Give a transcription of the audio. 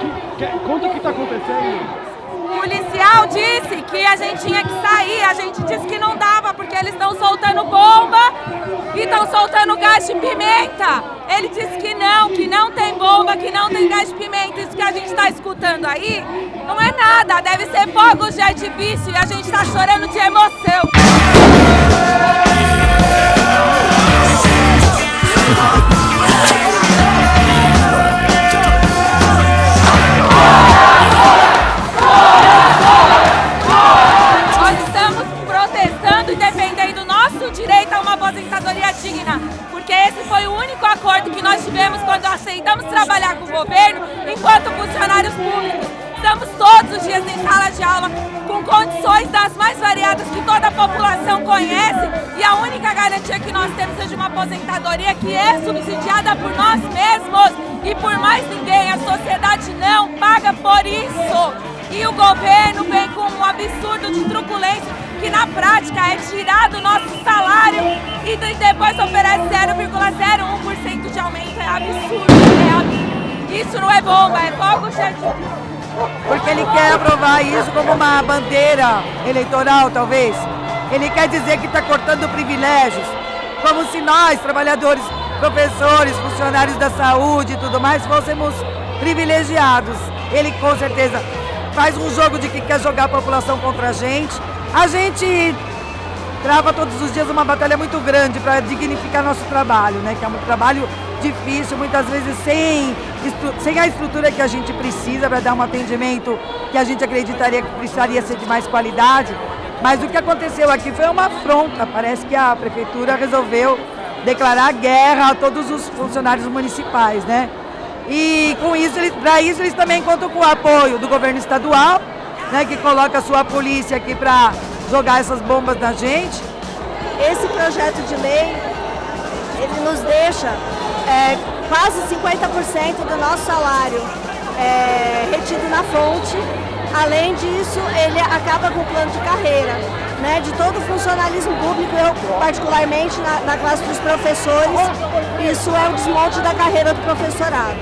Que, que, conta o que está acontecendo. O policial disse que a gente tinha que sair, a gente disse que não dava porque eles estão soltando bomba e estão soltando gás de pimenta. Ele disse que não, que não tem bomba, que não tem gás de pimenta. Isso que a gente está escutando aí não é nada, deve ser fogos de artifício e a gente está chorando de emoção. Aceitamos trabalhar com o governo enquanto funcionários públicos. Estamos todos os dias em sala de aula com condições das mais variadas que toda a população conhece e a única garantia que nós temos é de uma aposentadoria que é subsidiada por nós mesmos e depois oferece 0,01% de aumento. É absurdo, é absurdo. Isso não é bomba, é fogo cheio Porque ele quer aprovar isso como uma bandeira eleitoral, talvez. Ele quer dizer que está cortando privilégios, como se nós, trabalhadores, professores, funcionários da saúde e tudo mais, fôssemos privilegiados. Ele com certeza faz um jogo de que quer jogar a população contra a gente, a gente trava todos os dias uma batalha muito grande para dignificar nosso trabalho, né? Que é um trabalho difícil, muitas vezes sem, sem a estrutura que a gente precisa para dar um atendimento que a gente acreditaria que precisaria ser de mais qualidade. Mas o que aconteceu aqui foi uma afronta. Parece que a prefeitura resolveu declarar guerra a todos os funcionários municipais, né? E com isso, para isso eles também contam com o apoio do governo estadual né, que coloca a sua polícia aqui para jogar essas bombas na gente. Esse projeto de lei, ele nos deixa é, quase 50% do nosso salário é, retido na fonte. Além disso, ele acaba com o plano de carreira né, de todo o funcionalismo público, eu particularmente na, na classe dos professores, isso é o desmonte da carreira do professorado.